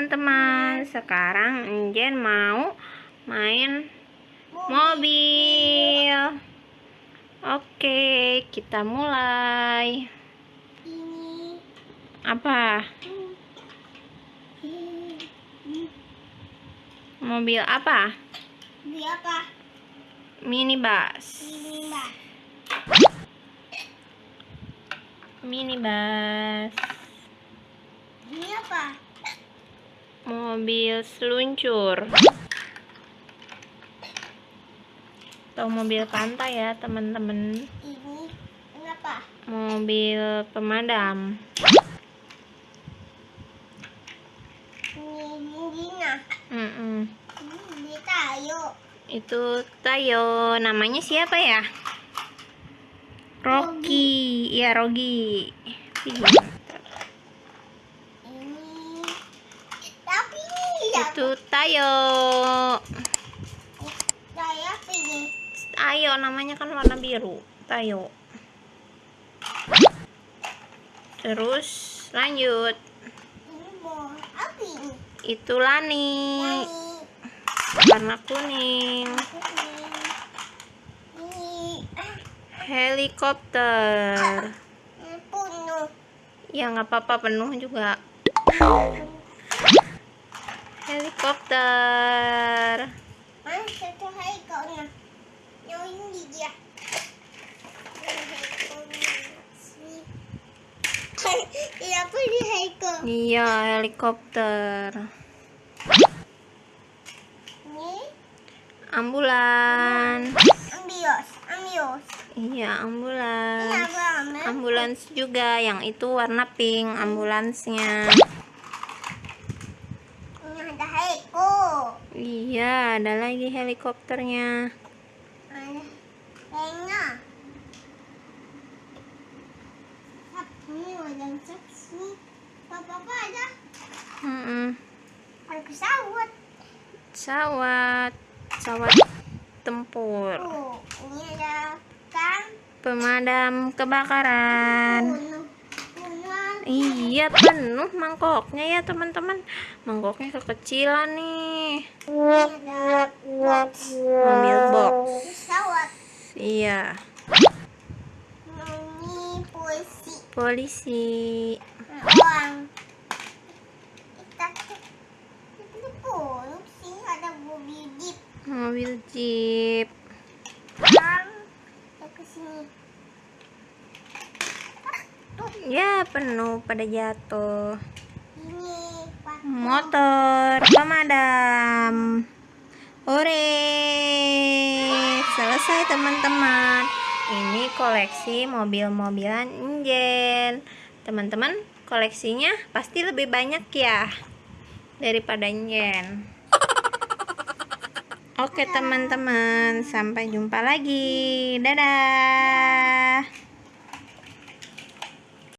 teman-teman Sekarang Enjen mau main mobil Oke kita mulai Ini. Apa? Mobil apa? Ini apa? Minibus Ini mbak. Minibus Ini apa? Mobil seluncur Atau mobil pantai ya teman-teman Ini. Apa? Mobil pemadam Ini Mungina. Mm-mm. Ini tayo. Itu Tayo Namanya siapa ya? Rocky Iya Rogi Iya. Ini. Tapi Itu Tayo. Tayo namanya kan warna biru. Tayo. Terus lanjut? Itu Lani. Warna kuning. Ah, Helikopter. Ini penuh. Ya nggak apa-apa penuh juga Helikopter Ah, satu hari kau nak. Yang ini dia. Ini apa ni Haiko? Iya helikopter. Ambulan ambios, ambios. Iya Ini ambulans ambil? Ambulans juga yang itu warna pink ambulansnya Ini ada Haiko. Iya ada lagi helikopternya. Ini. Pesawat Pesawat tempur Oh, ini ada kan Pemadam kebakaran penuh. Iya penuh mangkoknya ya teman-teman Mangkoknya kekecilan nih box. Mobil box. Iya Ini polisi. Ada mobil jeep. Mobil jeep Orang. Kita ke sini. Ya penuh pada jatuh. Ini. Motor pemadam Hore. Selesai teman-teman. Ini koleksi mobil-mobilan Injen Teman-teman koleksinya pasti lebih banyak ya Daripada Injen Oke teman-teman. Sampai jumpa lagi. Dadah